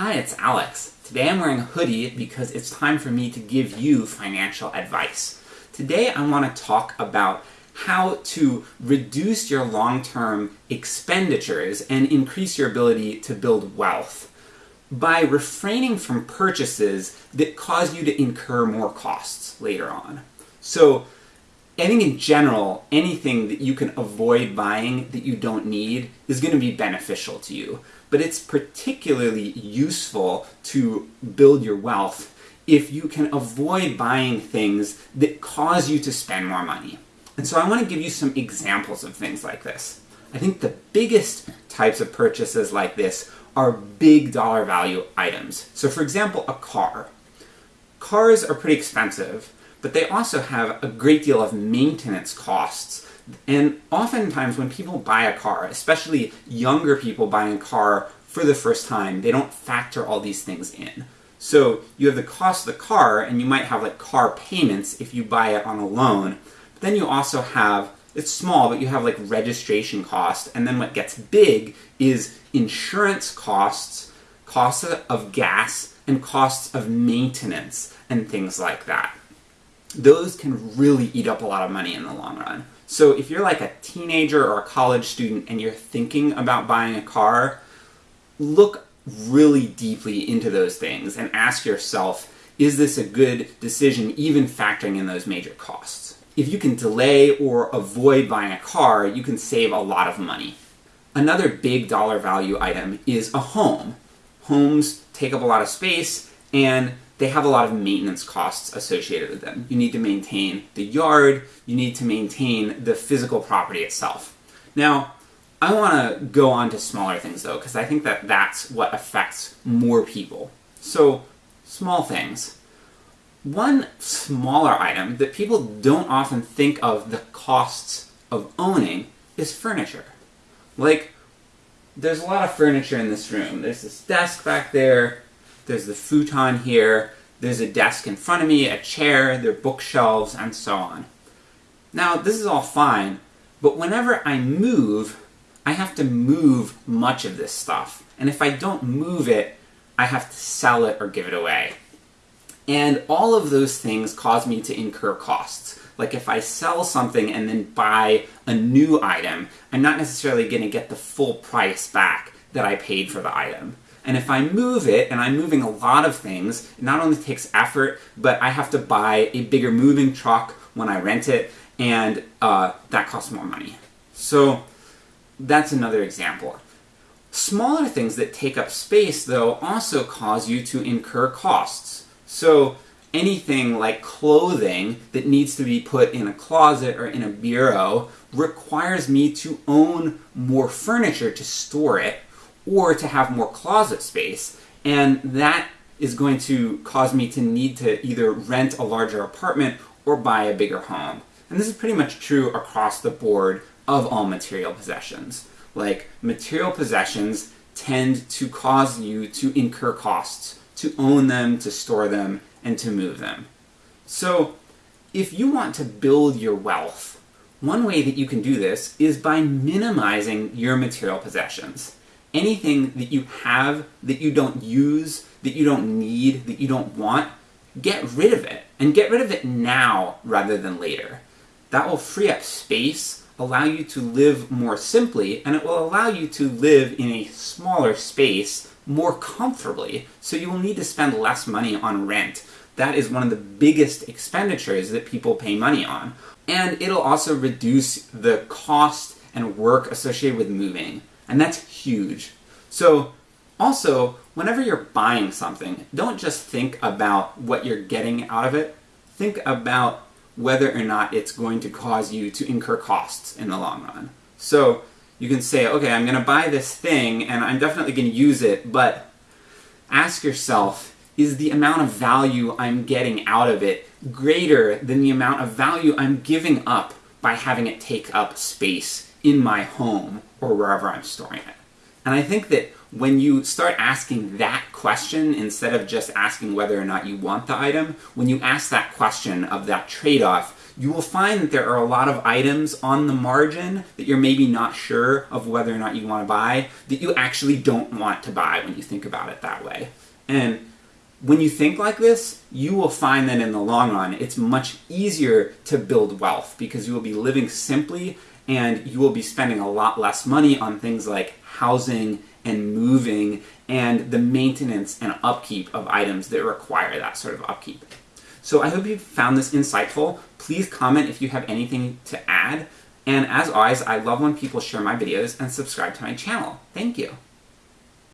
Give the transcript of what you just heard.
Hi, it's Alex. Today I'm wearing a hoodie because it's time for me to give you financial advice. Today I want to talk about how to reduce your long-term expenditures and increase your ability to build wealth by refraining from purchases that cause you to incur more costs later on. So I think in general, anything that you can avoid buying that you don't need is going to be beneficial to you. But it's particularly useful to build your wealth if you can avoid buying things that cause you to spend more money. And so I want to give you some examples of things like this. I think the biggest types of purchases like this are big dollar value items. So for example, a car. Cars are pretty expensive, but they also have a great deal of maintenance costs. And oftentimes when people buy a car, especially younger people buying a car for the first time, they don't factor all these things in. So you have the cost of the car, and you might have like car payments if you buy it on a loan. But then you also have, it's small, but you have like registration costs, and then what gets big is insurance costs, costs of gas, and costs of maintenance, and things like that those can really eat up a lot of money in the long run. So if you're like a teenager or a college student and you're thinking about buying a car, look really deeply into those things and ask yourself, is this a good decision even factoring in those major costs? If you can delay or avoid buying a car, you can save a lot of money. Another big dollar value item is a home. Homes take up a lot of space and they have a lot of maintenance costs associated with them. You need to maintain the yard, you need to maintain the physical property itself. Now, I want to go on to smaller things though, because I think that that's what affects more people. So, small things. One smaller item that people don't often think of the costs of owning is furniture. Like, there's a lot of furniture in this room. There's this desk back there, there's the futon here, there's a desk in front of me, a chair, there are bookshelves, and so on. Now, this is all fine, but whenever I move, I have to move much of this stuff. And if I don't move it, I have to sell it or give it away. And all of those things cause me to incur costs. Like if I sell something and then buy a new item, I'm not necessarily going to get the full price back that I paid for the item. And if I move it, and I'm moving a lot of things, it not only takes effort, but I have to buy a bigger moving truck when I rent it, and uh, that costs more money. So that's another example. Smaller things that take up space, though, also cause you to incur costs. So anything like clothing that needs to be put in a closet or in a bureau requires me to own more furniture to store it, or to have more closet space, and that is going to cause me to need to either rent a larger apartment or buy a bigger home. And this is pretty much true across the board of all material possessions. Like, material possessions tend to cause you to incur costs, to own them, to store them, and to move them. So, if you want to build your wealth, one way that you can do this is by minimizing your material possessions anything that you have that you don't use, that you don't need, that you don't want, get rid of it. And get rid of it now rather than later. That will free up space, allow you to live more simply, and it will allow you to live in a smaller space more comfortably, so you will need to spend less money on rent. That is one of the biggest expenditures that people pay money on. And it'll also reduce the cost and work associated with moving. And that's huge. So, also, whenever you're buying something, don't just think about what you're getting out of it. Think about whether or not it's going to cause you to incur costs in the long run. So, you can say, okay, I'm going to buy this thing and I'm definitely going to use it, but ask yourself, is the amount of value I'm getting out of it greater than the amount of value I'm giving up by having it take up space in my home or wherever I'm storing it. And I think that when you start asking that question instead of just asking whether or not you want the item, when you ask that question of that trade-off, you will find that there are a lot of items on the margin that you're maybe not sure of whether or not you want to buy that you actually don't want to buy when you think about it that way. And when you think like this, you will find that in the long run, it's much easier to build wealth because you will be living simply and you will be spending a lot less money on things like housing and moving and the maintenance and upkeep of items that require that sort of upkeep. So I hope you found this insightful. Please comment if you have anything to add. And as always, I love when people share my videos and subscribe to my channel. Thank you.